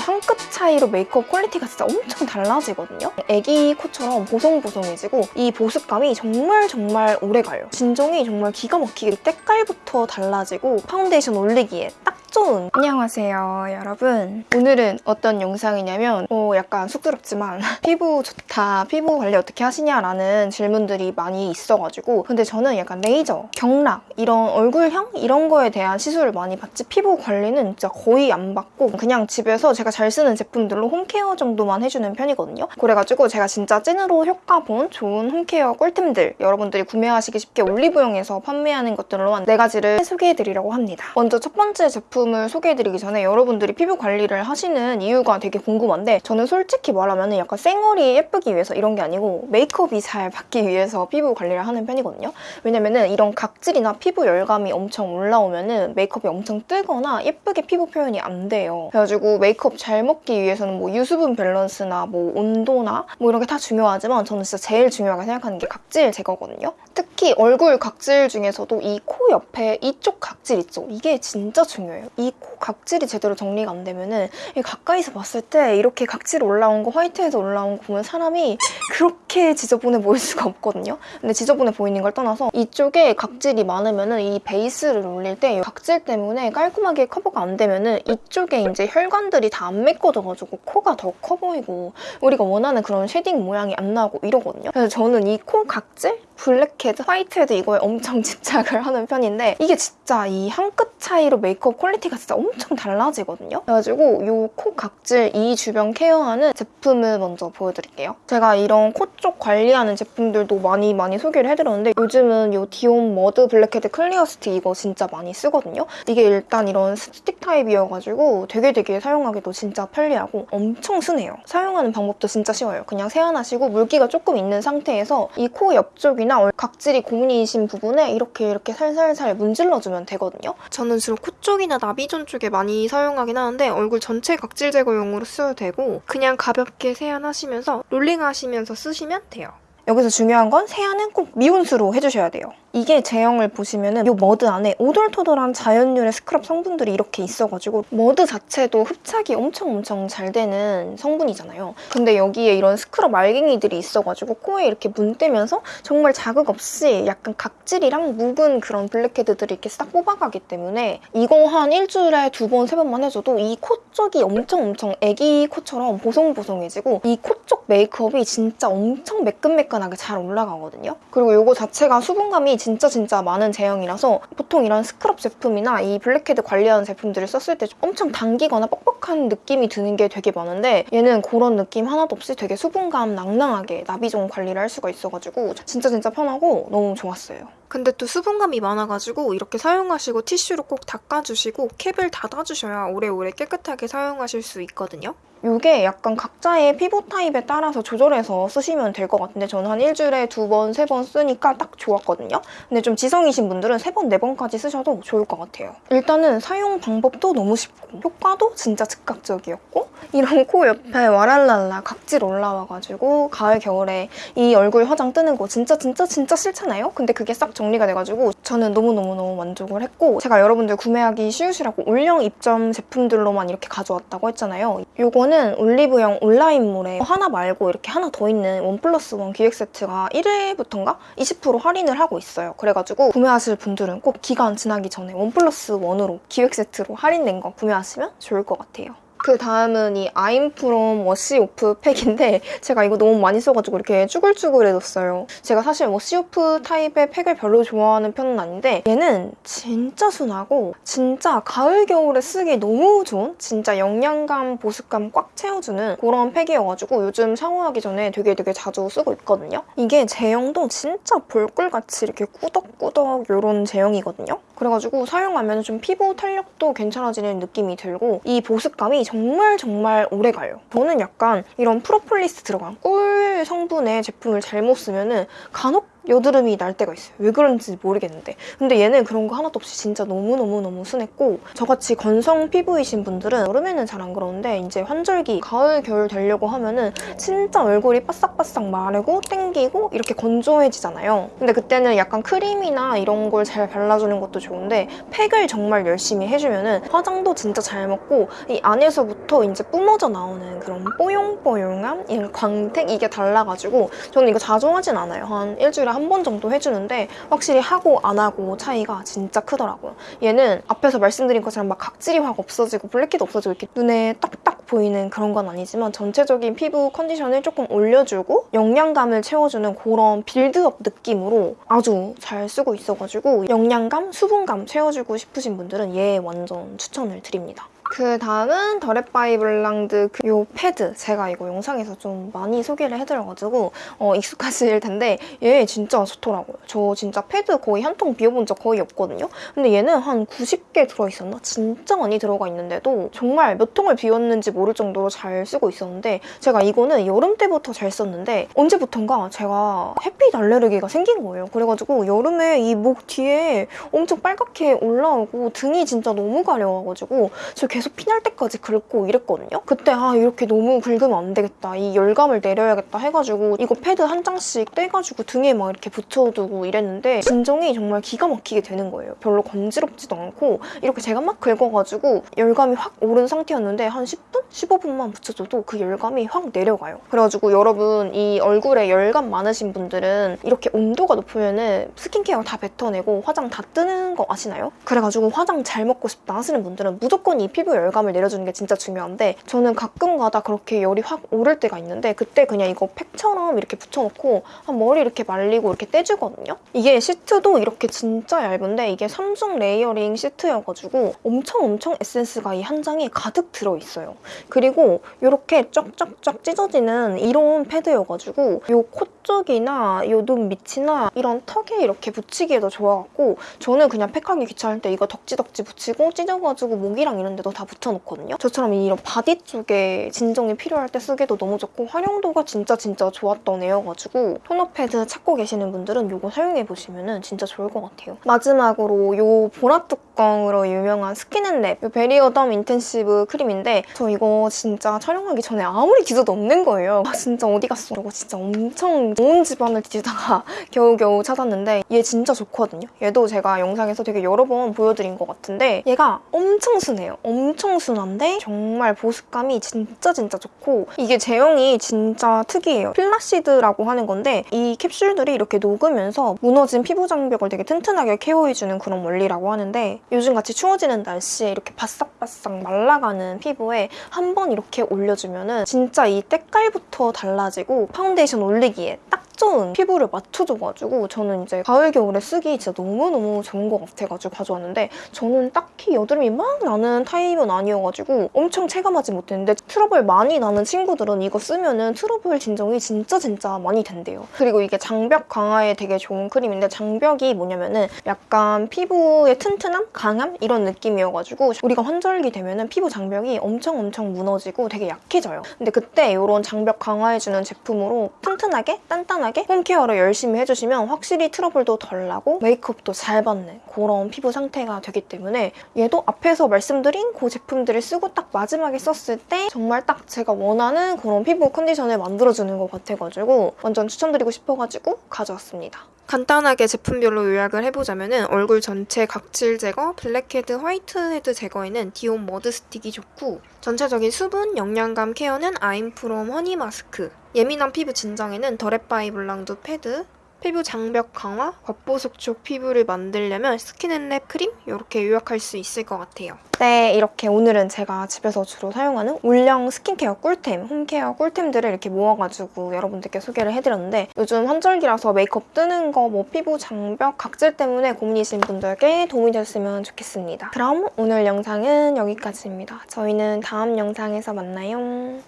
한 끗 차이로 메이크업 퀄리티가 진짜 엄청 달라지거든요. 애기 코처럼 보송보송해지고 이 보습감이 정말 정말 오래 가요. 진정이 정말 기가 막히게 때깔부터 달라지고 파운데이션 올리기에 딱 좋은 안녕하세요 여러분. 오늘은 어떤 영상이냐면 어, 약간 쑥스럽지만 피부 좋다 피부 관리 어떻게 하시냐라는 질문들이 많이 있어가지고 근데 저는 약간 레이저, 경락 이런 얼굴형? 이런 거에 대한 시술을 많이 받지 피부 관리는 진짜 거의 안 받고 그냥 집에서 제가 잘 쓰는 제품들로 홈케어 정도만 해주는 편이거든요. 그래가지고 제가 진짜 찐으로 효과 본 좋은 홈케어 꿀템들 여러분들이 구매하시기 쉽게 올리브영에서 판매하는 것들로만 네 가지를 소개해드리려고 합니다. 먼저 첫 번째 제품 제품을 소개해드리기 전에 여러분들이 피부 관리를 하시는 이유가 되게 궁금한데 저는 솔직히 말하면 약간 쌩얼이 예쁘기 위해서 이런 게 아니고 메이크업이 잘 받기 위해서 피부 관리를 하는 편이거든요. 왜냐면은 이런 각질이나 피부 열감이 엄청 올라오면은 메이크업이 엄청 뜨거나 예쁘게 피부 표현이 안 돼요. 그래가지고 메이크업 잘 먹기 위해서는 뭐 유수분 밸런스나 뭐 온도나 뭐 이런 게 다 중요하지만 저는 진짜 제일 중요하게 생각하는 게 각질 제거거든요. 특히 얼굴 각질 중에서도 이 코 옆에 이쪽 각질 있죠? 이게 진짜 중요해요. 이 코 각질이 제대로 정리가 안 되면 은 가까이서 봤을 때 이렇게 각질 올라온 거 화이트헤드 올라온 거 보면 사람이 그렇게 지저분해 보일 수가 없거든요. 근데 지저분해 보이는 걸 떠나서 이쪽에 각질이 많으면 은 이 베이스를 올릴 때 각질 때문에 깔끔하게 커버가 안 되면 은 이쪽에 이제 혈관들이 다 안 메꿔져가지고 코가 더 커 보이고 우리가 원하는 그런 shading 모양이 안 나고 이러거든요. 그래서 저는 이 코 각질 블랙헤드, 화이트헤드 이거에 엄청 집착을 하는 편인데 이게 진짜 이 한 끗 차이로 메이크업 퀄리티가 진짜 엄청 달라지거든요. 그래가지고 이 코 각질, 이 주변 케어하는 제품을 먼저 보여드릴게요. 제가 이런 코 쪽 관리하는 제품들도 많이 많이 소개를 해드렸는데 요즘은 이 디온 머드 블랙헤드 클리어 스틱 이거 진짜 많이 쓰거든요. 이게 일단 이런 스틱 타입이어가지고 되게 되게 사용하기도 진짜 편리하고 엄청 순해요. 사용하는 방법도 진짜 쉬워요. 그냥 세안하시고 물기가 조금 있는 상태에서 이 코 옆쪽이나 부분이나 각질이 고민이신 부분에 이렇게 이렇게 살살살 문질러주면 되거든요. 저는 주로 코 쪽이나 나비존 쪽에 많이 사용하긴 하는데 얼굴 전체 각질 제거용으로 써도 되고 그냥 가볍게 세안하시면서 롤링하시면서 쓰시면 돼요. 여기서 중요한 건 세안은 꼭 미온수로 해주셔야 돼요. 이게 제형을 보시면 은 이 머드 안에 오돌토돌한 자연유래 스크럽 성분들이 이렇게 있어가지고 머드 자체도 흡착이 엄청 엄청 잘 되는 성분이잖아요. 근데 여기에 이런 스크럽 알갱이들이 있어가지고 코에 이렇게 문대면서 정말 자극 없이 약간 각질이랑 묵은 그런 블랙헤드들이 이렇게 싹 뽑아가기 때문에 이거 한 일주일에 두 번, 세 번만 해줘도 이 코 쪽이 엄청 엄청 애기 코처럼 보송보송해지고 이 코 쪽 메이크업이 진짜 엄청 매끈매끈 하게 잘 올라가거든요. 그리고 이거 자체가 수분감이 진짜 진짜 많은 제형이라서 보통 이런 스크럽 제품이나 이 블랙헤드 관리하는 제품들을 썼을 때 엄청 당기거나 뻑뻑한 느낌이 드는 게 되게 많은데 얘는 그런 느낌 하나도 없이 되게 수분감 낭낭하게 나비 종 관리를 할 수가 있어가지고 진짜 진짜 편하고 너무 좋았어요. 근데 또 수분감이 많아가지고 이렇게 사용하시고 티슈로 꼭 닦아주시고 캡을 닫아주셔야 오래오래 깨끗하게 사용하실 수 있거든요. 이게 약간 각자의 피부 타입에 따라서 조절해서 쓰시면 될 것 같은데 저는 한 일주일에 두 번, 세 번 쓰니까 딱 좋았거든요. 근데 좀 지성이신 분들은 세 번, 네 번까지 쓰셔도 좋을 것 같아요. 일단은 사용 방법도 너무 쉽고 효과도 진짜 즉각적이었고 이런 코 옆에 와랄랄라 각질 올라와가지고 가을, 겨울에 이 얼굴 화장 뜨는 거 진짜 진짜 진짜 싫잖아요? 근데 그게 싹 정리가 돼가지고 저는 너무너무너무 만족을 했고 제가 여러분들 구매하기 쉬우시라고 올영 입점 제품들로만 이렇게 가져왔다고 했잖아요. 요거는 올리브영 온라인몰에 하나 말고 이렇게 하나 더 있는 one plus one 기획 세트가 1회부터인가 20% 할인을 하고 있어요. 그래가지고 구매하실 분들은 꼭 기간 지나기 전에 one plus one으로 기획 세트로 할인된 거 구매하시면 좋을 것 같아요. 그 다음은 이 아임프롬 wash-off 팩인데 제가 이거 너무 많이 써가지고 이렇게 쭈글쭈글해졌어요. 제가 사실 wash-off 타입의 팩을 별로 좋아하는 편은 아닌데 얘는 진짜 순하고 진짜 가을, 겨울에 쓰기 너무 좋은 진짜 영양감, 보습감 꽉 채워주는 그런 팩이어가지고 요즘 샤워하기 전에 되게 되게 자주 쓰고 있거든요. 이게 제형도 진짜 벌꿀같이 이렇게 꾸덕꾸덕 이런 제형이거든요. 그래가지고 사용하면 좀 피부 탄력도 괜찮아지는 느낌이 들고 이 보습감이 정말 정말 오래 가요. 저는 약간 이런 프로폴리스 들어간 꿀 성분의 제품을 잘못 쓰면 은 간혹 여드름이 날 때가 있어요. 왜 그런지 모르겠는데. 근데 얘는 그런 거 하나도 없이 진짜 너무너무너무 순했고 저같이 건성 피부이신 분들은 여름에는 잘 안 그러는데 이제 환절기, 가을, 겨울 되려고 하면은 진짜 얼굴이 바싹바싹 마르고 땡기고 이렇게 건조해지잖아요. 근데 그때는 약간 크림이나 이런 걸 잘 발라주는 것도 좋은데 팩을 정말 열심히 해주면은 화장도 진짜 잘 먹고 이 안에서부터 이제 뿜어져 나오는 그런 뽀용뽀용함? 광택? 이게 달라가지고 저는 이거 자주 하진 않아요. 한 일주일에 한 번 정도 해주는데 확실히 하고 안 하고 차이가 진짜 크더라고요. 얘는 앞에서 말씀드린 것처럼 막 각질이 확 없어지고 블랙헤드 없어지고 이렇게 눈에 딱딱 보이는 그런 건 아니지만 전체적인 피부 컨디션을 조금 올려주고 영양감을 채워주는 그런 빌드업 느낌으로 아주 잘 쓰고 있어가지고 영양감, 수분감 채워주고 싶으신 분들은 얘 완전 추천을 드립니다. 그 다음은 더랩바이 블랑두 그요 패드 제가 이거 영상에서 좀 많이 소개를 해드려가지고 어, 익숙하실 텐데 얘 진짜 좋더라고요. 저 진짜 패드 거의 한 통 비워본 적 거의 없거든요. 근데 얘는 한 90개 들어있었나? 진짜 많이 들어가 있는데도 정말 몇 통을 비웠는지 모를 정도로 잘 쓰고 있었는데 제가 이거는 여름 때부터 잘 썼는데 언제부턴가 제가 햇빛 알레르기가 생긴 거예요. 그래가지고 여름에 이 목 뒤에 엄청 빨갛게 올라오고 등이 진짜 너무 가려워가지고 저 계속 피날 때까지 긁고 이랬거든요. 그때 아 이렇게 너무 긁으면 안 되겠다. 이 열감을 내려야겠다 해가지고 이거 패드 한 장씩 떼가지고 등에 막 이렇게 붙여두고 이랬는데 진정이 정말 기가 막히게 되는 거예요. 별로 건지럽지도 않고 이렇게 제가 막 긁어가지고 열감이 확 오른 상태였는데 한 10분? 15분만 붙여줘도 그 열감이 확 내려가요. 그래가지고 여러분 이 얼굴에 열감 많으신 분들은 이렇게 온도가 높으면은 스킨케어 다 뱉어내고 화장 다 뜨는 거 아시나요? 그래가지고 화장 잘 먹고 싶다 하시는 분들은 무조건 이 피부 열감을 내려주는 게 진짜 중요한데 저는 가끔가다 그렇게 열이 확 오를 때가 있는데 그때 그냥 이거 팩처럼 이렇게 붙여놓고 한 머리 이렇게 말리고 이렇게 떼주거든요. 이게 시트도 이렇게 진짜 얇은데 이게 3중 layering 시트여가지고 엄청 엄청 에센스가 이 한 장에 가득 들어있어요. 그리고 이렇게 쫙쫙쫙 찢어지는 이런 패드여가지고 이 코 쪽이나 이 눈 밑이나 이런 턱에 이렇게 붙이기에도 좋아갖고 저는 그냥 팩하기 귀찮을 때 이거 덕지덕지 붙이고 찢어가지고 목이랑 이런 데도 다 붙여놓거든요. 저처럼 이런 바디 쪽에 진정이 필요할 때 쓰기도 너무 좋고 활용도가 진짜 진짜 좋았던 애여가지고 토너 패드 찾고 계시는 분들은 이거 사용해보시면 진짜 좋을 것 같아요. 마지막으로 이 보라 뚜껑으로 유명한 스킨앤랩 이 베리어덤 intensive 크림인데 저 이거 진짜 촬영하기 전에 아무리 뒤져도 없는 거예요. 아, 진짜 어디 갔어? 이거 진짜 엄청 온 집안을 뒤지다가 겨우겨우 찾았는데 얘 진짜 좋거든요. 얘도 제가 영상에서 되게 여러 번 보여드린 것 같은데 얘가 엄청 순해요. 엄청 순한데 정말 보습감이 진짜 진짜 좋고 이게 제형이 진짜 특이해요. 필라시드라고 하는 건데 이 캡슐들이 이렇게 녹으면서 무너진 피부 장벽을 되게 튼튼하게 케어해주는 그런 원리라고 하는데 요즘같이 추워지는 날씨에 이렇게 바싹바싹 말라가는 피부에 한 번 이렇게 올려주면 은 진짜 이 때깔부터 달라지고 파운데이션 올리기에 딱 좋은 피부를 맞춰줘가지고 저는 이제 가을 겨울에 쓰기 진짜 너무너무 좋은 것 같아가지고 가져왔는데 저는 딱히 여드름이 막 나는 타입은 아니어가지고 엄청 체감하지 못했는데 트러블 많이 나는 친구들은 이거 쓰면은 트러블 진정이 진짜 진짜 많이 된대요. 그리고 이게 장벽 강화에 되게 좋은 크림인데 장벽이 뭐냐면은 약간 피부의 튼튼함? 강함? 이런 느낌이어가지고 우리가 환절기 되면은 피부 장벽이 엄청 엄청 무너지고 되게 약해져요. 근데 그때 이런 장벽 강화해주는 제품으로 튼튼하게 단단하게 홈케어를 열심히 해주시면 확실히 트러블도 덜 나고 메이크업도 잘 받는 그런 피부 상태가 되기 때문에 얘도 앞에서 말씀드린 그 제품들을 쓰고 딱 마지막에 썼을 때 정말 딱 제가 원하는 그런 피부 컨디션을 만들어주는 것 같아가지고 완전 추천드리고 싶어가지고 가져왔습니다. 간단하게 제품별로 요약을 해보자면 얼굴 전체 각질 제거, 블랙헤드, 화이트헤드 제거에는 디온 머드 스틱이 좋고 전체적인 수분, 영양감 케어는 아임프롬 허니 마스크 예민한 피부 진정에는 더랩바이 블랑두 패드 피부 장벽 강화, 겉보속촉 피부를 만들려면 스킨앤랩 크림 이렇게 요약할 수 있을 것 같아요. 네, 이렇게 오늘은 제가 집에서 주로 사용하는 올영 스킨케어 꿀템, 홈케어 꿀템들을 이렇게 모아가지고 여러분들께 소개를 해드렸는데 요즘 환절기라서 메이크업 뜨는 거, 뭐 피부 장벽, 각질 때문에 고민이신 분들께 도움이 됐으면 좋겠습니다. 그럼 오늘 영상은 여기까지입니다. 저희는 다음 영상에서 만나요.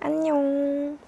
안녕.